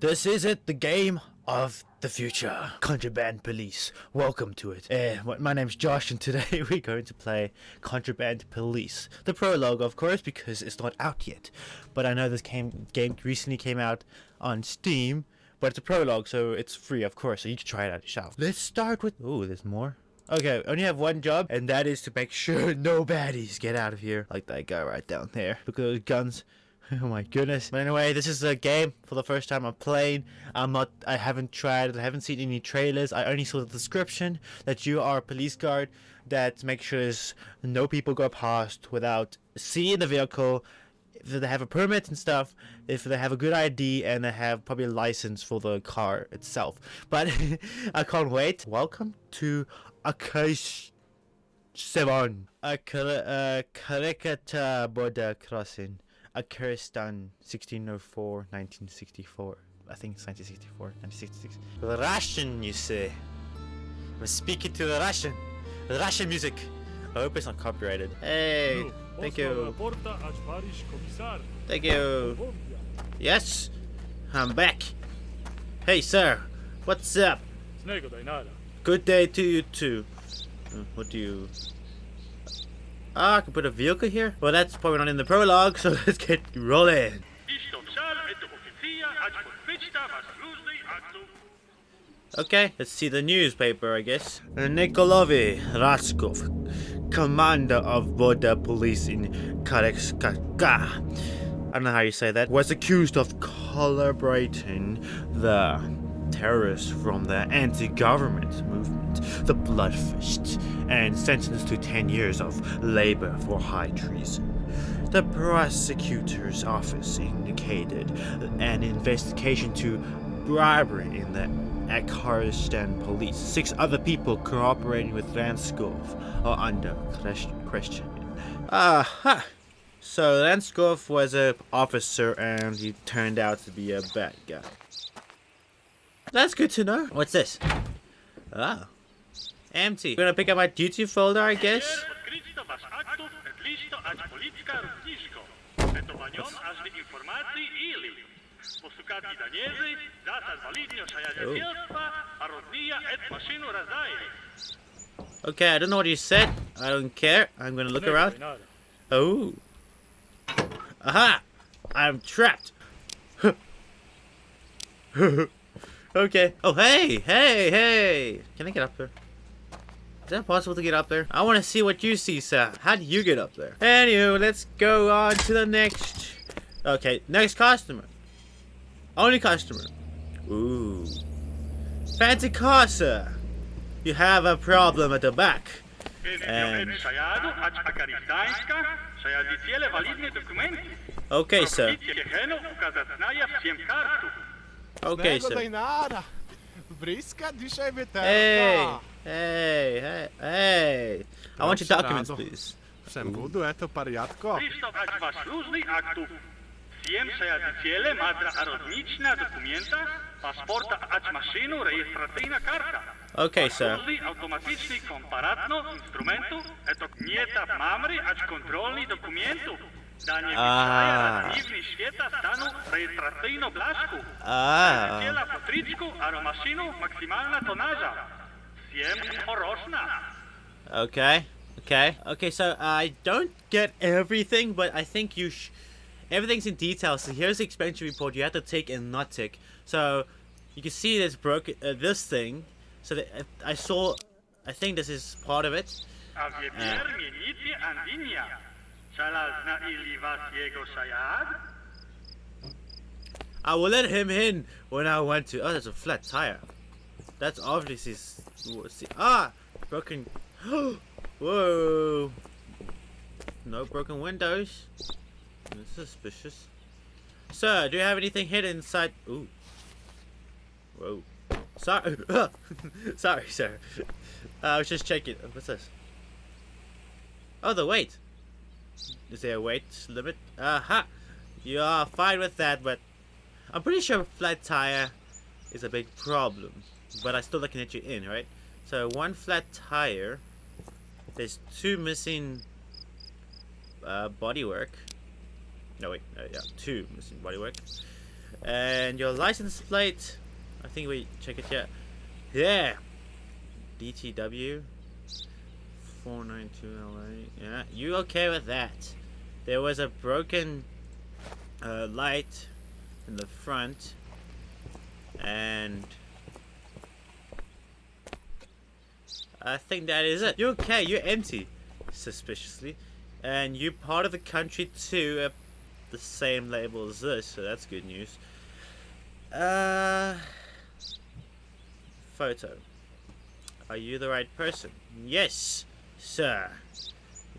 This is it, the game of the future. Contraband Police, welcome to it. Uh, my name's Josh, and today we're going to play Contraband Police. The prologue, of course, because it's not out yet. But I know this came, game recently came out on Steam, but it's a prologue, so it's free, of course, so you can try it out yourself. Let's start with... Oh, there's more. Okay, I only have one job, and that is to make sure no baddies get out of here. Like that guy right down there. Look at those guns. Oh my goodness. But anyway, this is a game for the first time I'm playing. I'm not, I haven't tried, I haven't seen any trailers. I only saw the description that you are a police guard that makes sure no people go past without seeing the vehicle. If they have a permit and stuff, if they have a good ID and they have probably a license for the car itself. But I can't wait. Welcome to Akash 7. A Karikata border crossing. Acaristan 1604 1964 I think it's 1964 1966 the Russian you say I'm speaking to the Russian. The Russian music. I hope it's not copyrighted. Hey thank you. Thank you. Yes I'm back. Hey sir what's up? Good day to you too. Uh, what do you Ah, I can put a vehicle here? Well, that's probably not in the prologue, so let's get rolling. Okay, let's see the newspaper, I guess. Nikolovi Raskov, commander of border police in Karekskaka. I don't know how you say that. Was accused of collaborating the terrorists from the anti-government movement, the Bloodfist, and sentenced to 10 years of labor for high treason. The prosecutor's office indicated an investigation to bribery in the Acaristan police. Six other people cooperating with Ranskov are under question. Aha! So Ranskov was an officer and he turned out to be a bad guy. That's good to know. What's this? Ah. Empty. I'm gonna pick up my duty folder, I guess. Okay, I don't know what you said. I don't care. I'm gonna look around. Oh. Aha! I'm trapped. Okay. Oh, hey, hey, hey. Can I get up there? Is that possible to get up there? I want to see what you see, sir. How do you get up there? Anyway, let's go on to the next. Okay, next customer. Only customer. Ooh. Fancy car, sir. You have a problem at the back. And... Okay, sir. Okay, sir. nara. Briska dzisiaj. Hey, hey, hey, hey. I want your documents, please. Przembuduje to pariatko. Przystować was różnych aktów. Przejadiciele, madra dokumenta, maszynu, rejestracyjna karta. Okay, sir. automatyczny komparatno instrumentu, eto mamry, dokumentu. Danie a. dziwny świeta stanu rejestracyjno. Ciela aromaszynu, maksymalna tonaża. Siem moroczna. Okay. Okay. Okay, so I don't get everything, but I think you sh everything's in detail. So here's the expenditure report you have to take and not tick. So you can see this broken uh, this thing. So that, uh, I saw I think this is part of it. A sajad? I will let him in when I want to. Oh, there's a flat tire. That's obviously ah broken. Whoa! No broken windows. That's suspicious. Sir, do you have anything hidden inside? Ooh. Whoa. Sorry. Sorry, sir. Uh, I was just checking. What's this? Oh, the weight. Is there a weight limit? Aha! You are fine with that, but I'm pretty sure a flat tire is a big problem. But I still can let you in, right? So one flat tire. There's two missing uh, bodywork. No wait, uh, yeah, two missing bodywork. And your license plate, I think we check it yet. Yeah. DTW 492 LA. Yeah, you okay with that? There was a broken uh, light in the front and I think that is it. You're okay, you're empty, suspiciously. And you're part of the country too, uh, the same label as this, so that's good news. Uh, photo. Are you the right person? Yes, sir.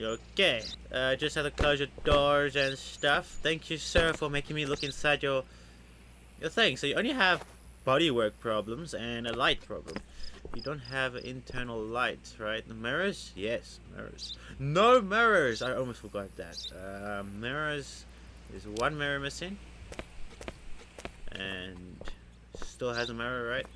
Okay. Uh, just have to close your doors and stuff. Thank you, sir, for making me look inside your your thing. So you only have bodywork problems and a light problem. You don't have internal lights, right? The mirrors? Yes, mirrors. No mirrors! I almost forgot that. Uh, mirrors. There's one mirror missing. And still has a mirror, right?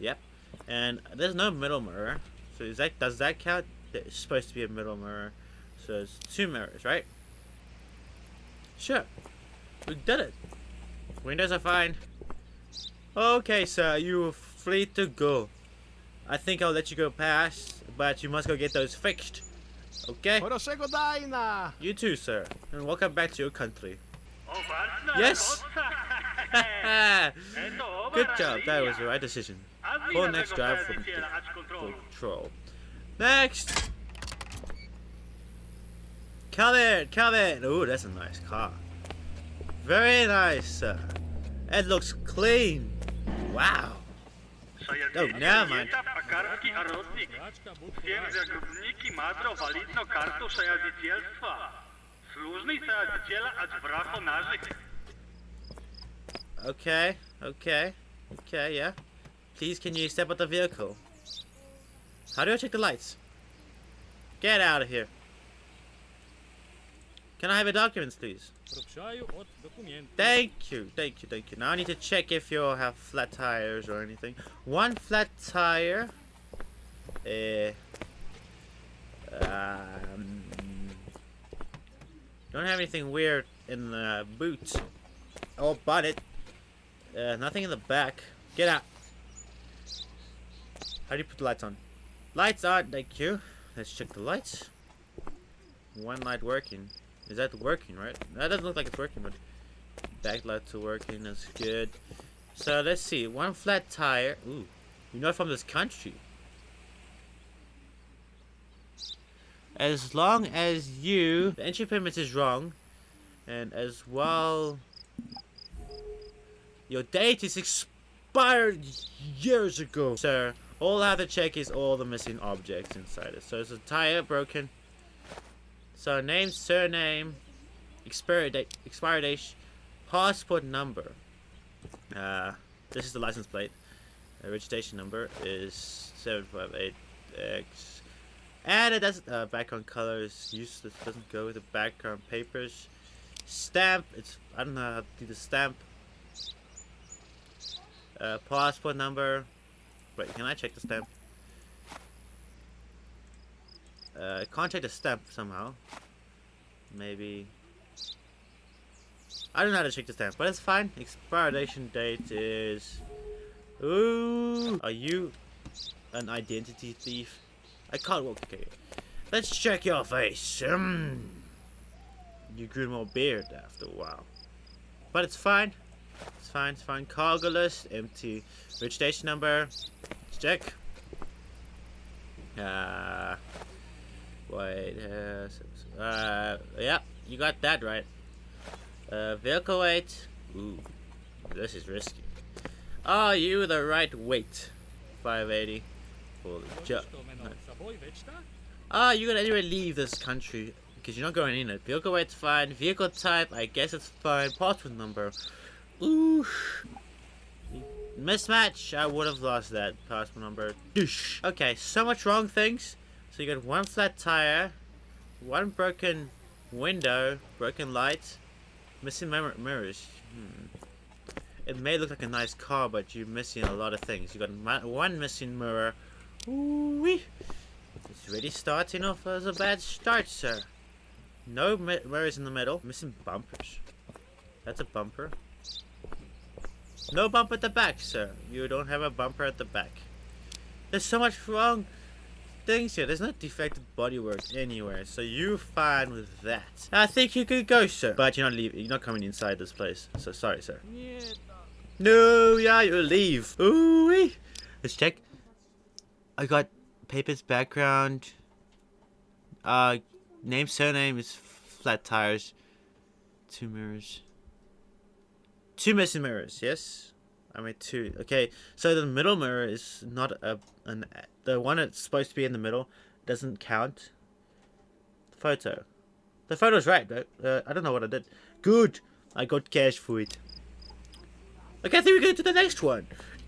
Yep. And there's no middle mirror. So is that does that count? It's supposed to be a middle mirror. So it's two mirrors, right? Sure. We did it. Windows are fine. Okay, sir, you're free to go. I think I'll let you go past, but you must go get those fixed. Okay? You too, sir. And welcome back to your country. Yes. Good job, that was the right decision. A Call next tego drive from przyjaciela. Control. Next! Come in, come in. Ooh, that's a nice car. Very nice, sir. It looks clean. Wow. Oh, never mind. Okay, okay, okay, yeah. Please can you step out the vehicle? How do I check the lights? Get out of here. Can I have your documents, please? Thank you, thank you, thank you. Now I need to check if you have flat tires or anything. One flat tire. Eh. Um, don't have anything weird in the boot. Oh, but it. Uh, nothing in the back. Get out. How do you put the lights on? Lights on, thank you. Let's check the lights. One light working. Is that working, right? That doesn't look like it's working, but backlights are working. That's good. So let's see. One flat tire. Ooh, you're not from this country. As long as you, the entry permit is wrong, and as well, your date is expired years ago, sir. All I have to check is all the missing objects inside it. So it's a tire broken. So name, surname, expiry date, expiry date, passport number. Uh, this is the license plate. The registration number is 758X. And it doesn't, uh, background color is useless, doesn't go with the background papers. Stamp, it's, I don't know how to do the stamp. Uh, passport number. Wait, can I check the stamp? Uh, can't check the stamp somehow. Maybe. I don't know how to check the stamp, but it's fine. Expiration date is. Ooh, are you an identity thief? I can't walk. Okay, let's check your face. Um, you grew more beard after a while, but it's fine. It's fine, it's fine. Cargo list, empty. Rich station number. Let's check. Uh, wait, uh, uh, yeah, you got that right. Uh, vehicle weight. Ooh, this is risky. Are you the right weight? 580. Holy jump. Ah, you're gonna anyway leave this country because you're not going in it. Vehicle weight's fine. Vehicle type, I guess it's fine. Passport number. Ooh. Mismatch. I would have lost that passport number. Doosh. Okay, so much wrong things. So you got one flat tire, one broken window, broken light, missing mir- mirrors. Hmm. It may look like a nice car, but you're missing a lot of things. You got one missing mirror. Ooh wee. It's really starting off as a bad start, sir. No mirrors in the middle. Missing bumpers. That's a bumper. No bump at the back, sir. You don't have a bumper at the back. There's so much wrong things here. There's no defective bodywork anywhere, so you're fine with that. I think you could go, sir. But you're not leaving. You're not coming inside this place. So sorry, sir. No, yeah, you leave. Ooh, -wee. let's check. I got papers, background. Uh, name, surname is flat tires. Two mirrors. Two missing mirrors, yes? I made two. Okay, so the middle mirror is not a an the one that's supposed to be in the middle doesn't count. Photo. The photo's right, but uh, I don't know what I did. Good. I got cash for it. Okay, I think we go to the next one.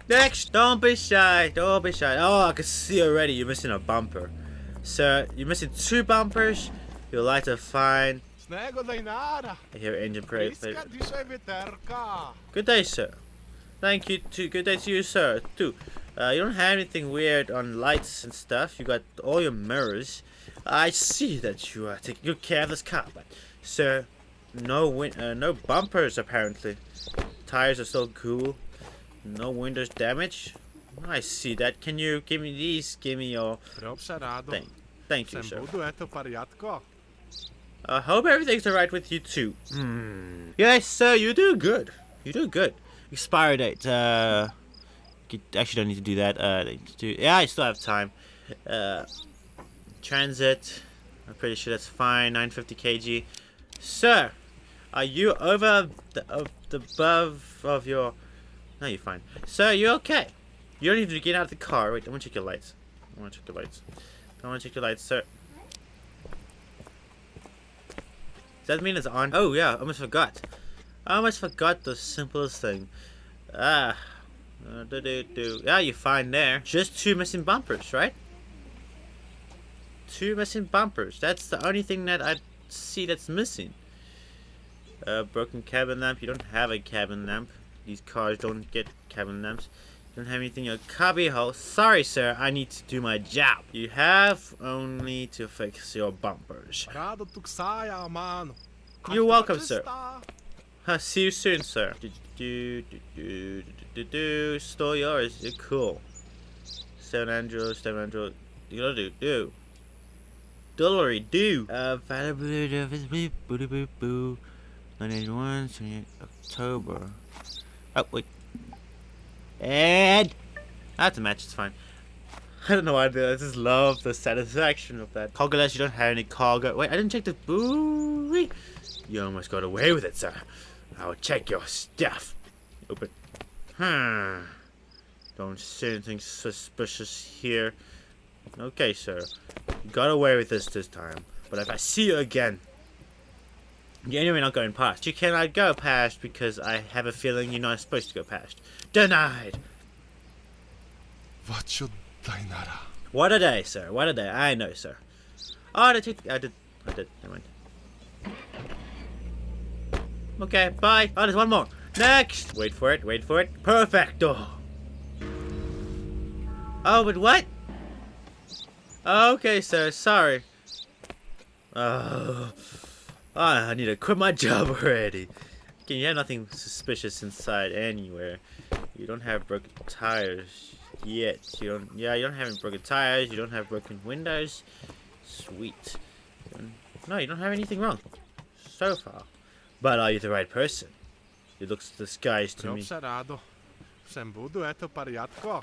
Next, don't be shy. Don't be shy. Oh, I can see already you're missing a bumper. So you're missing two bumpers. Your lights to fine. I hear engine brake. Iska dišaj veterka. Good day, sir. Thank you to good day to you, sir. Too. Uh, you don't have anything weird on lights and stuff. You got all your mirrors. I see that you are taking good care of this car, but sir, no win uh, no bumpers apparently. Tires are still cool. No windows damage. I see that. Can you give me these? Give me your thing. Thank you, sir. Eto. I hope everything's alright with you too. Hmm. Yes, sir, you do good. You do good. Expire date. Uh, actually don't need to do that. Uh, do, yeah, I still have time. Uh, transit. I'm pretty sure that's fine. 950 kg. Sir, are you over the, of the above of your? No, you're fine. Sir, you okay? You don't need to get out of the car. Wait, I want to check your lights. I want to check your lights. I want to check your lights, sir. Does that mean it's on? Oh yeah, I almost forgot. I almost forgot the simplest thing. Ah. Uh, do, do. Yeah, you're fine there. Just two missing bumpers, right? Two missing bumpers. That's the only thing that I see that's missing. Uh, broken cabin lamp. You don't have a cabin lamp. These cars don't get cabin lamps. Don't have anything in your cubby hole. Sorry, sir. I need to do my job. You have only to fix your bumpers. You're welcome, sir. Čista. Uh, see you soon, sir. Do, do, do, do, do, do, do. Store yours. You're cool. Seven Andrew, Seven Andrew. You gotta do, do. Dillery, do. Uh, availability of his beep, boo boo boo. 981, 28 October. Oh, wait. And. That's a match, it's fine. I don't know why I do that. I just love the satisfaction of that. Cargoless, you don't have any cargo. Wait, I didn't check the. Boo! You almost got away with it, sir. I'll check your stuff. Open. Hmm. Don't see anything suspicious here. Okay, sir. You got away with this this time. But if I see you again, you're anyway not going past. You cannot go past because I have a feeling you're not supposed to go past. Denied. Vacho da Inara. What a day, sir. What a day. I know, sir. Oh, I did. I did. I did. Never mind. Okay, bye. Oh, there's one more. Next. Wait for it. Wait for it. Perfecto. Oh, but what? Okay, sir. Sorry. Oh, Ah, I need to quit my job already. Okay, you have nothing suspicious inside anywhere. You don't have broken tires yet. You don't. Yeah, you don't have any broken tires. You don't have broken windows. Sweet. No, you don't have anything wrong so far. But are you the right person? It looks disguised to me. Robše rado. Sem budu eto pariatko.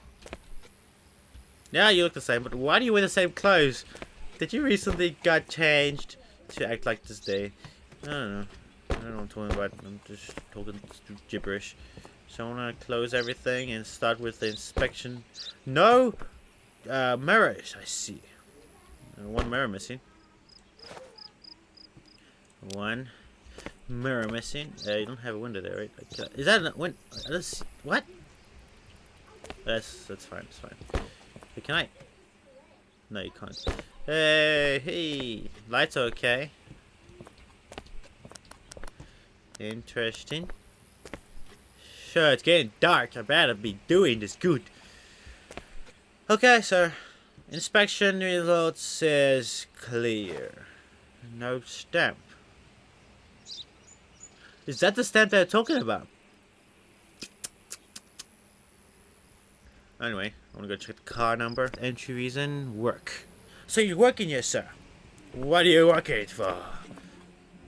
Yeah, you look the same. But why do you wear the same clothes? Did you recently got changed to act like this day? I don't know. I don't know what I'm talking about. I'm just talking gibberish. So I want to close everything and start with the inspection. No uh, mirrors, I see. Uh, one mirror missing. One mirror missing. Uh, you don't have a window there, right? Uh, is that a win? Uh, that's, what? That's that's fine. That's fine. Can I? No, you can't. Hey, hey, lights okay. Interesting. Sure, it's getting dark. I better be doing this good. Okay, sir. Inspection results says clear. No stamp. Is that the stamp they're talking about? Anyway, I'm gonna go check the car number. Entry reason, work. So you're working here, sir? What are you working for?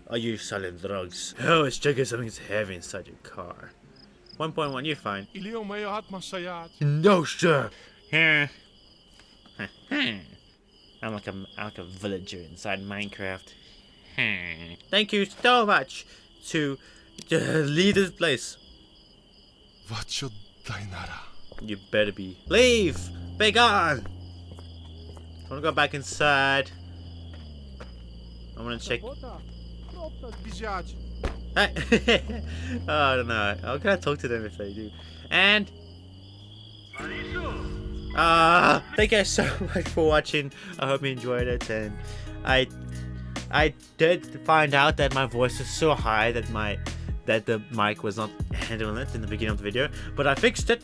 Are you selling drugs? Oh, it's checking something's heavy inside your car. 1.1, you're fine. Ili on meie. No, sir. Here. I'm like a, I'm like a villager inside Minecraft. Thank you so much to, to leave this place. What should I nara? You better be. Leave! Be gone! I wanna go back inside. I wanna check. Hey. oh, I don't know. How can I talk to them if they do? And Ah, thank you guys so much for watching. I hope you enjoyed it, and I, I did find out that my voice is so high that my, that the mic was not handling it in the beginning of the video, but I fixed it,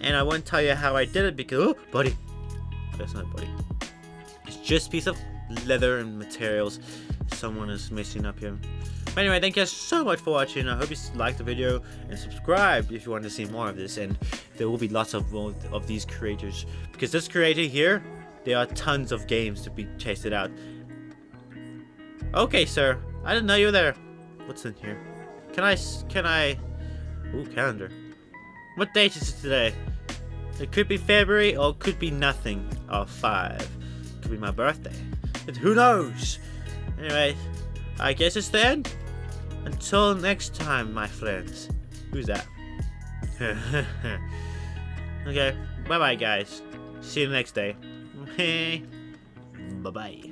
and I won't tell you how I did it because oh, buddy, that's not a buddy. It's just a piece of leather and materials. Someone is messing up here. But anyway, thank you guys so much for watching. I hope you liked the video and subscribe if you want to see more of this. And there will be lots of of these creators because this creator here, there are tons of games to be tested out. Okay, sir. I didn't know you were there. What's in here? Can I? Can I? Ooh, calendar. What date is it today? It could be February or it could be nothing. Or five. It Could be my birthday. But who knows? Anyway, I guess it's the end. Until next time, my friends. Who's that? okay, bye bye, guys. See you next day. bye bye.